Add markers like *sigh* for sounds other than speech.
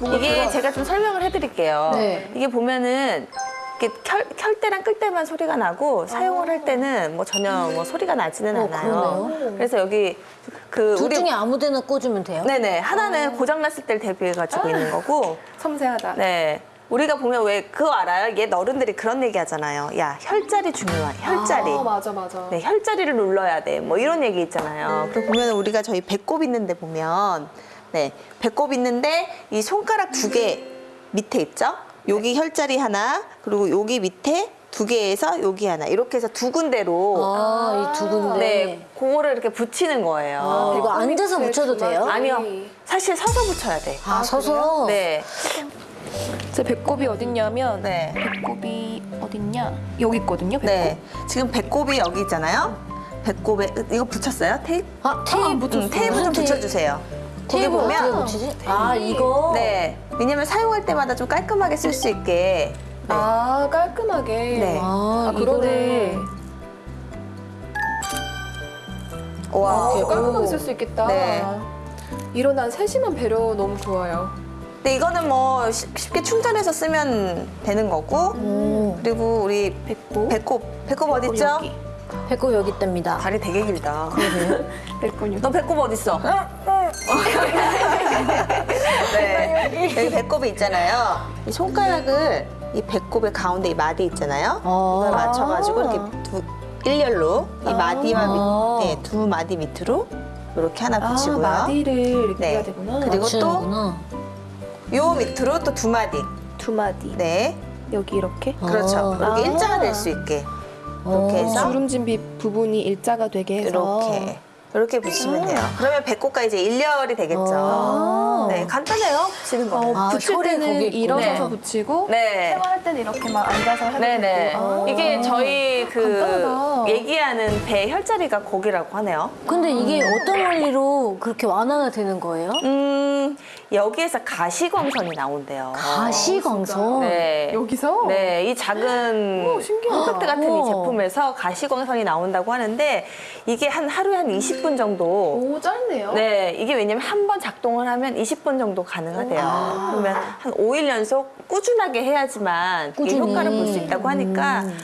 이게 제가 좀 설명을 해드릴게요. 네. 이게 보면은 이렇게 켤, 켤 때랑 끌 때만 소리가 나고 사용을 할 때는 뭐 전혀 뭐 소리가 나지는 어, 않아요. 그러네요. 그래서 여기 그 둘 우리 중에 아무데나 꽂으면 돼요? 네네 하나는 고장 났을 때를 대비해 가지고 있는 거고 섬세하다. 네. 우리가 보면 왜 그거 알아요? 옛 어른들이 그런 얘기 하잖아요. 야, 혈자리 중요해. 혈자리. 아, 맞아, 맞아. 네, 혈자리를 눌러야 돼. 뭐 이런 얘기 있잖아요. 그리고 보면 우리가 저희 배꼽 있는데 보면 네, 배꼽 있는데 이 손가락 두 개 밑에 있죠? 여기 혈자리 하나, 그리고 여기 밑에 두 개에서 여기 하나. 이렇게 해서 두 군데로 아, 이 두 군데. 네, 그거를 이렇게 붙이는 거예요. 아, 이거 앉아서 붙여도 돼요? 아니요. 사실 서서 붙여야 돼. 아, 서서? 네. 제 배꼽이 어딨냐면 네. 배꼽이 어딨냐? 여기 있거든요, 배꼽. 네. 지금 배꼽이 여기 있잖아요. 배꼽에 이거 붙였어요? 테이프? 아, 테이프. 응, 테이프 좀 테이프. 붙여 주세요. 거기 테이프 어떻게 보면 붙이지? 아, 이거? 네. 왜냐면 사용할 때마다 좀 깔끔하게 쓸 수 있게. 네. 아, 깔끔하게. 네. 아, 아, 그러네. 이거를. 와. 아, 깔끔하게 쓸 수 있겠다. 네. 이런 난 세심한 배려 너무 좋아요. 근데 이거는 뭐 쉽- 쉽게 충전해서 쓰면 되는 거고. 오, 그리고 우리 배꼽. 배꼽. 배꼽 어디 있죠? 여기. 배꼽 여기 있답니다. 다리 되게 길다. *laughs* 배꼽 여기. 너 배꼽 어디 있어? 네. 여기 배꼽이 있잖아요. 이 손가락을 이 배꼽의 가운데 이 마디 있잖아요. 어. 이걸 맞춰가지고 이렇게 두 일렬로 이 마디와 아. 밑, 네, 두 마디 밑으로 이렇게 하나 아, 붙이고요. 마디를 이렇게 네. 해야 되구나. 그리고 맞추는구나. 요 밑으로 또 두 마디. 두 마디. 네, 여기 이렇게. 그렇죠. 아. 이렇게 일자가 될 수 있게 어. 이렇게 해서 주름진 비 부분이 일자가 되게 해서. 이렇게 이렇게 붙이면 돼요. 그러면 배꼽과 이제 일렬이 되겠죠. 아. 네, 간단해요. 붙이는 거. 어, 아, 붙일 때는. 일어서서 네. 붙이고 네. 샤워할 때는 이렇게 막 앉아서 해도 네네. 되고. 아. 이게 저희 그 간단하다. 얘기하는 배 혈자리가 거기라고 하네요. 근데 이게 어떤 원리로 그렇게 완화가 되는 거예요? 음, 여기에서 가시광선이 나온대요. 가시광선. 네. 여기서? 네, 이 작은 오. 콘택트 같은 이. 제품에서 가시광선이 나온다고 하는데 이게 한 하루에 한 20분 정도 오, 짧네요. 네, 이게 왜냐면 한 번 작동을 하면 20분 정도 가능하대요. 그러면 한 5일 연속 꾸준하게 해야지만 꾸준히. 효과를 볼 수 있다고 하니까